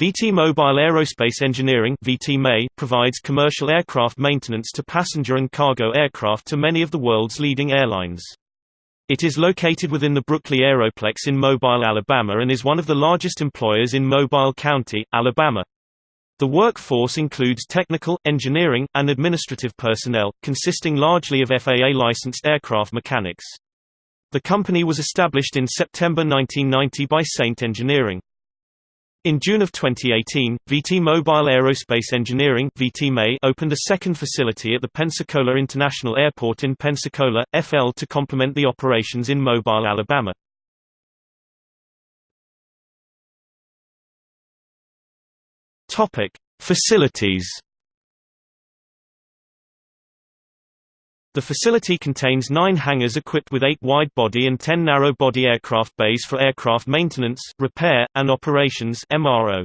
VT Mobile Aerospace Engineering provides commercial aircraft maintenance to passenger and cargo aircraft to many of the world's leading airlines. It is located within the Brookley Aeroplex in Mobile, Alabama and is one of the largest employers in Mobile County, Alabama. The workforce includes technical, engineering, and administrative personnel, consisting largely of FAA-licensed aircraft mechanics. The company was established in September 1990 by Saint Engineering. In June of 2018, VT Mobile Aerospace Engineering opened a second facility at the Pensacola International Airport in Pensacola, FL to complement the operations in Mobile, Alabama. Facilities The facility contains nine hangars equipped with eight wide-body and ten narrow-body aircraft bays for aircraft maintenance, repair, and operations MRO.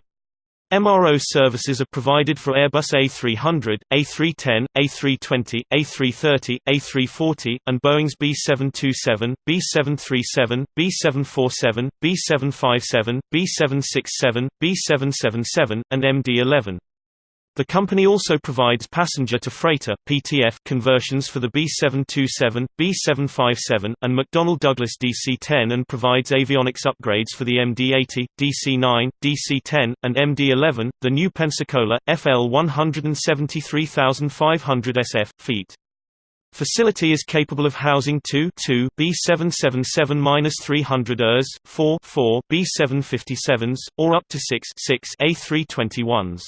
MRO services are provided for Airbus A300, A310, A320, A330, A340, and Boeing's B727, B737, B747, B757, B767, B777, and MD-11. The company also provides passenger-to-freighter (PTF) conversions for the B727, B757, and McDonnell Douglas DC-10 and provides avionics upgrades for the MD-80, DC-9, DC-10, and MD-11. The new Pensacola FL 173,500 SF feet Facility is capable of housing 2 2 B777-300 ERs, 4 4 B757s, or up to 6 6 A321s.